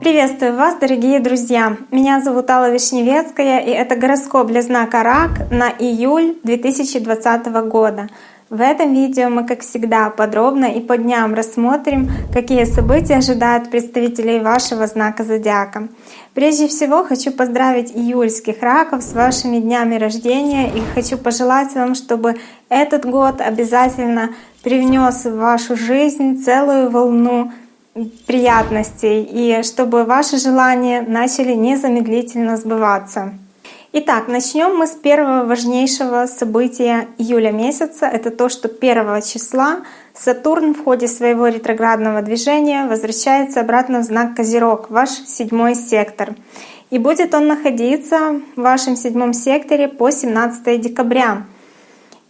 Приветствую вас, дорогие друзья! Меня зовут Алла Вишневецкая, и это гороскоп для знака Рак на июль 2020 года. В этом видео мы, как всегда, подробно и по дням рассмотрим, какие события ожидают представителей вашего знака зодиака. Прежде всего хочу поздравить июльских раков с вашими днями рождения и хочу пожелать вам, чтобы этот год обязательно привнес в вашу жизнь целую волну приятностей и чтобы ваши желания начали незамедлительно сбываться. Итак, начнем мы с первого важнейшего события июля месяца. Это то, что 1 числа Сатурн в ходе своего ретроградного движения возвращается обратно в знак Козерог, ваш седьмой сектор. И будет он находиться в вашем седьмом секторе по 17 декабря.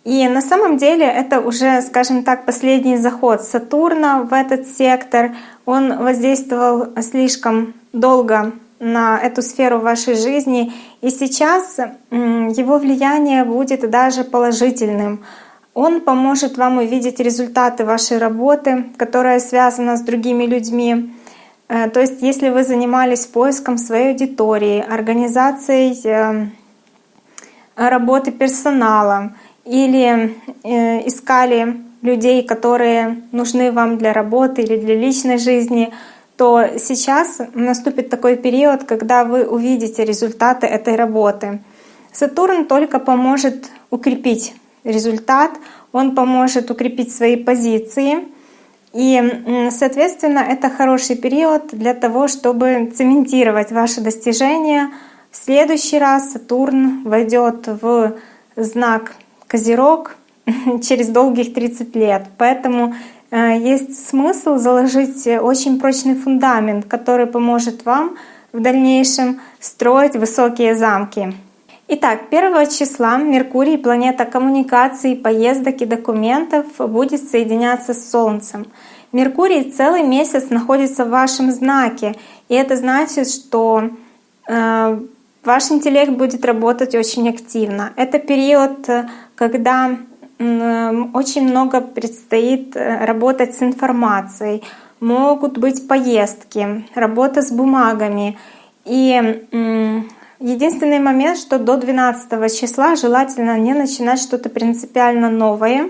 И на самом деле это уже, скажем так, последний заход Сатурна в этот сектор. Он воздействовал слишком долго на эту сферу вашей жизни. И сейчас его влияние будет даже положительным. Он поможет вам увидеть результаты вашей работы, которая связана с другими людьми. Э, то есть если вы занимались поиском своей аудитории, организацией э, работы персонала или э, искали людей, которые нужны вам для работы или для личной жизни, то сейчас наступит такой период, когда вы увидите результаты этой работы. Сатурн только поможет укрепить результат, он поможет укрепить свои позиции. И, соответственно, это хороший период для того, чтобы цементировать ваши достижения. В следующий раз Сатурн войдет в знак Козерог через долгих 30 лет. Поэтому есть смысл заложить очень прочный фундамент, который поможет вам в дальнейшем строить высокие замки. Итак, 1 числа Меркурий, планета коммуникаций, поездок и документов, будет соединяться с Солнцем. Меркурий целый месяц находится в вашем знаке, и это значит, что э, ваш интеллект будет работать очень активно. Это период, когда очень много предстоит э, работать с информацией, могут быть поездки, работа с бумагами. И единственный момент, что до 12 числа желательно не начинать что-то принципиально новое,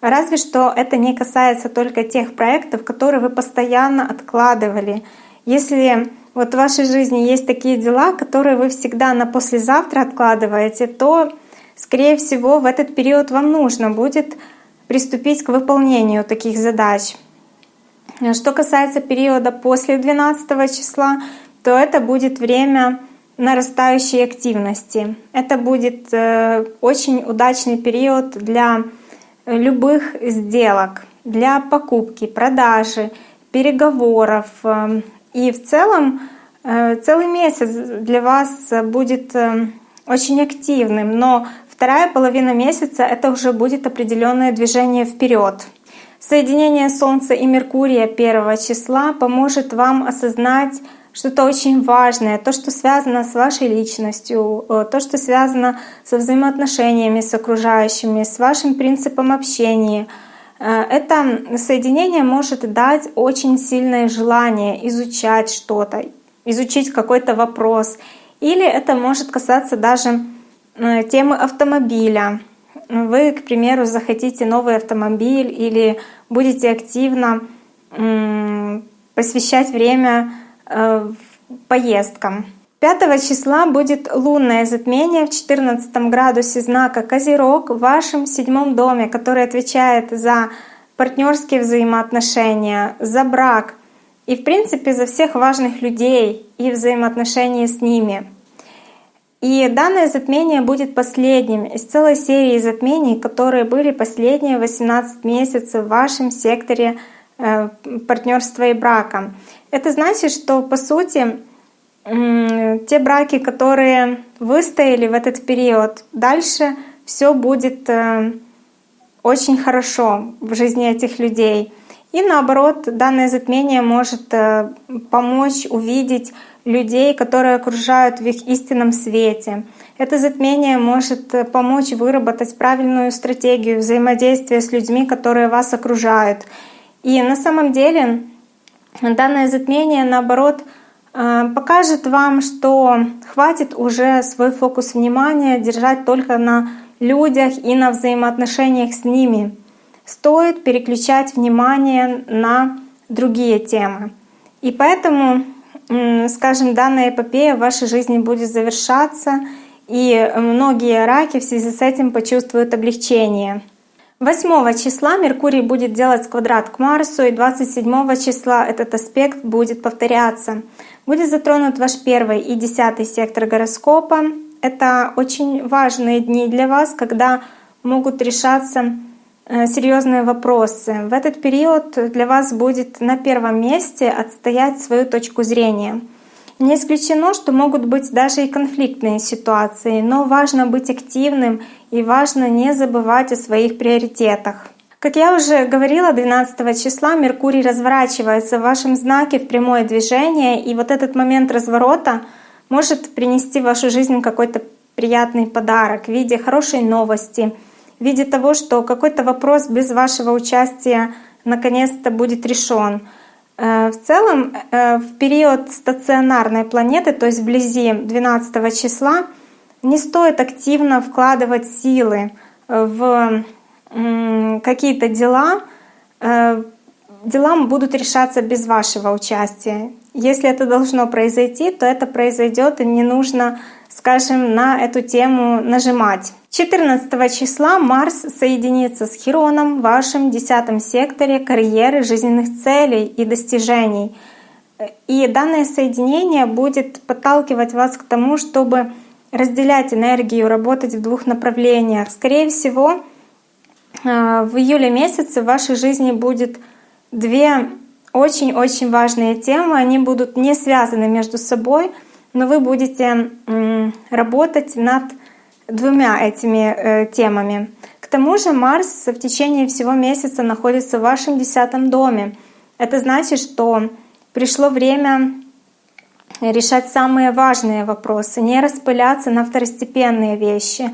разве что это не касается только тех проектов, которые вы постоянно откладывали. Если вот в вашей жизни есть такие дела, которые вы всегда на послезавтра откладываете, то скорее всего, в этот период вам нужно будет приступить к выполнению таких задач. Что касается периода после 12 числа, то это будет время нарастающей активности. Это будет э, очень удачный период для любых сделок, для покупки, продажи, переговоров. И в целом э, целый месяц для вас будет э, очень активным, но Вторая половина месяца — это уже будет определенное движение вперед. Соединение Солнца и Меркурия первого числа поможет вам осознать что-то очень важное, то, что связано с вашей личностью, э, то, что связано со взаимоотношениями с окружающими, с вашим принципом общения. Э, это соединение может дать очень сильное желание изучать что-то, изучить какой-то вопрос. Или это может касаться даже темы автомобиля. Вы, к примеру, захотите новый автомобиль или будете активно посвящать время э, поездкам. 5 числа будет лунное затмение в 14 градусе знака Козерог в вашем седьмом доме, который отвечает за партнерские взаимоотношения, за брак и, в принципе, за всех важных людей и взаимоотношения с ними. И данное затмение будет последним из целой серии затмений, которые были последние 18 месяцев в вашем секторе э, партнерства и брака. Это значит, что по сути те браки, которые выстояли в этот период, дальше все будет э, очень хорошо в жизни этих людей. И наоборот, данное затмение может э, помочь увидеть людей, которые окружают в их истинном свете. Это затмение может э, помочь выработать правильную стратегию взаимодействия с людьми, которые вас окружают. И на самом деле данное затмение, наоборот, э, покажет вам, что хватит уже свой фокус внимания держать только на людях и на взаимоотношениях с ними стоит переключать внимание на другие темы. И поэтому, скажем, данная эпопея в вашей жизни будет завершаться, и многие раки в связи с этим почувствуют облегчение. 8 числа Меркурий будет делать квадрат к Марсу, и 27 числа этот аспект будет повторяться. Будет затронут ваш первый и десятый сектор гороскопа. Это очень важные дни для вас, когда могут решаться серьезные вопросы. В этот период для вас будет на первом месте отстоять свою точку зрения. Не исключено, что могут быть даже и конфликтные ситуации, но важно быть активным и важно не забывать о своих приоритетах. Как я уже говорила, 12 числа Меркурий разворачивается в вашем знаке в прямое движение, и вот этот момент разворота может принести в вашу жизнь какой-то приятный подарок в виде хорошей новости — в виде того, что какой-то вопрос без вашего участия наконец-то будет решен. Э, в целом, э, в период стационарной планеты, то есть вблизи 12 числа, не стоит активно вкладывать силы в какие-то дела. Э, дела будут решаться без вашего участия. Если это должно произойти, то это произойдет, и не нужно, скажем, на эту тему нажимать. 14 числа Марс соединится с Хироном в вашем десятом секторе карьеры, жизненных целей и достижений. И данное соединение будет подталкивать вас к тому, чтобы разделять энергию, работать в двух направлениях. Скорее всего, э, в июле месяце в вашей жизни будет две очень-очень важные темы. Они будут не связаны между собой, но вы будете работать над двумя этими э, темами. К тому же Марс в течение всего месяца находится в вашем десятом доме. Это значит, что пришло время решать самые важные вопросы, не распыляться на второстепенные вещи.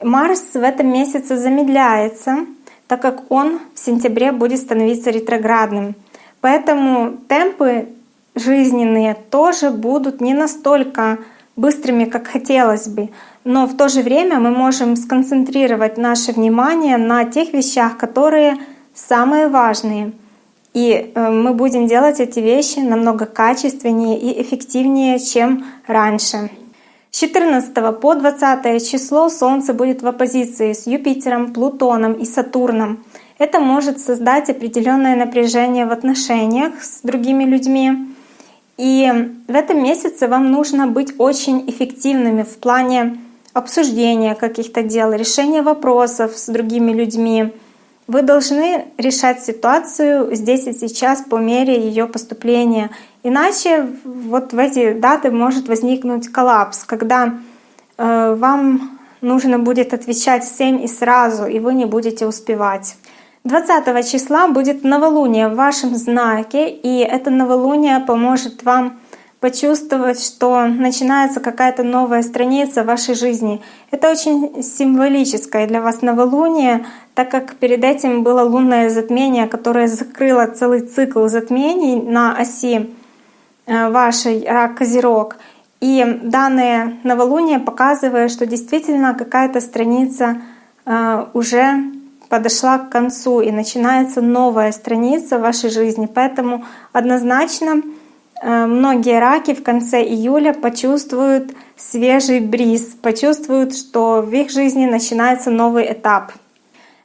Марс в этом месяце замедляется, так как он в сентябре будет становиться ретроградным. Поэтому темпы жизненные тоже будут не настолько быстрыми, как хотелось бы. Но в то же время мы можем сконцентрировать наше внимание на тех вещах, которые самые важные. И э, мы будем делать эти вещи намного качественнее и эффективнее, чем раньше. С 14 по 20 число Солнце будет в оппозиции с Юпитером, Плутоном и Сатурном. Это может создать определенное напряжение в отношениях с другими людьми, и в этом месяце вам нужно быть очень эффективными в плане обсуждения каких-то дел, решения вопросов с другими людьми. Вы должны решать ситуацию здесь и сейчас по мере ее поступления. Иначе вот в эти даты может возникнуть коллапс, когда э, вам нужно будет отвечать всем и сразу, и вы не будете успевать. 20 числа будет новолуние в вашем знаке, и это новолуние поможет вам почувствовать, что начинается какая-то новая страница в вашей жизни. Это очень символическое для вас новолуние, так как перед этим было лунное затмение, которое закрыло целый цикл затмений на оси э, вашей рак-козерог. И данное новолуние показывает, что действительно какая-то страница э, уже подошла к концу и начинается новая страница в вашей жизни. Поэтому однозначно э, многие раки в конце июля почувствуют свежий бриз, почувствуют, что в их жизни начинается новый этап.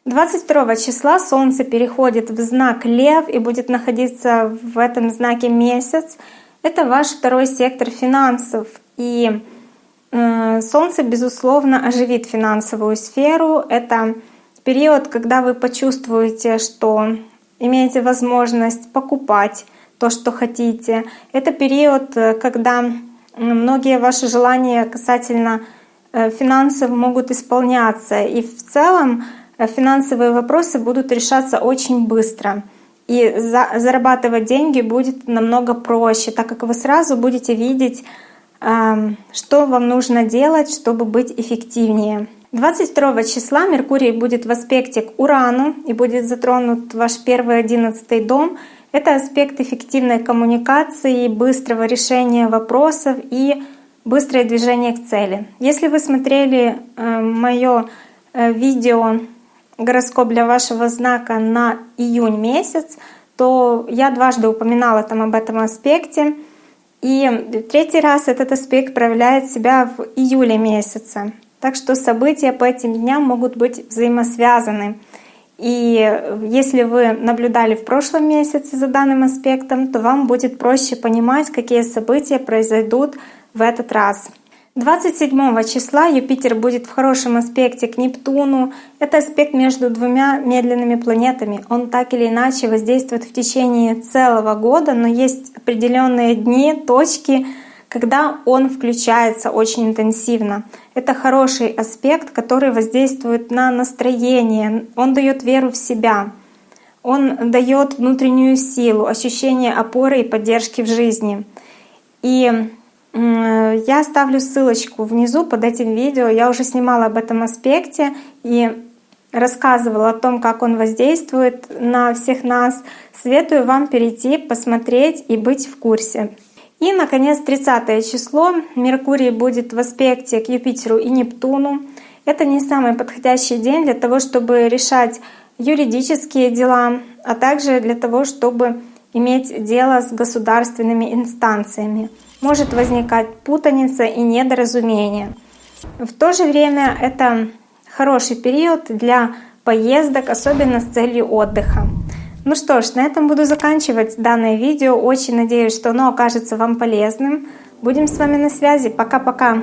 22 числа Солнце переходит в знак Лев и будет находиться в этом знаке месяц. Это ваш второй сектор финансов. И э, Солнце, безусловно, оживит финансовую сферу. Это период, когда вы почувствуете, что имеете возможность покупать то, что хотите. Это период, э, когда многие ваши желания касательно э, финансов могут исполняться. И в целом э, финансовые вопросы будут решаться очень быстро. И за, зарабатывать деньги будет намного проще, так как вы сразу будете видеть, э, что вам нужно делать, чтобы быть эффективнее. 22 числа Меркурий будет в аспекте к Урану и будет затронут ваш первый одиннадцатый дом. Это аспект эффективной коммуникации, быстрого решения вопросов и быстрое движение к цели. Если вы смотрели э, мое э, видео гороскоп для вашего знака на июнь месяц, то я дважды упоминала там об этом аспекте. И третий раз этот аспект проявляет себя в июле месяце. Так что события по этим дням могут быть взаимосвязаны. И если вы наблюдали в прошлом месяце за данным аспектом, то вам будет проще понимать, какие события произойдут в этот раз. 27 числа Юпитер будет в хорошем аспекте к Нептуну. Это аспект между двумя медленными планетами. Он так или иначе воздействует в течение целого года, но есть определенные дни, точки, когда он включается очень интенсивно. Это хороший аспект, который воздействует на настроение, он дает веру в себя, он дает внутреннюю силу, ощущение опоры и поддержки в жизни. И я оставлю ссылочку внизу под этим видео. Я уже снимала об этом аспекте и рассказывала о том, как он воздействует на всех нас. Советую вам перейти, посмотреть и быть в курсе. И, наконец, 30 число. Меркурий будет в аспекте к Юпитеру и Нептуну. Это не самый подходящий день для того, чтобы решать юридические дела, а также для того, чтобы иметь дело с государственными инстанциями. Может возникать путаница и недоразумение. В то же время это хороший период для поездок, особенно с целью отдыха. Ну что ж, на этом буду заканчивать данное видео. Очень надеюсь, что оно окажется вам полезным. Будем с вами на связи. Пока-пока.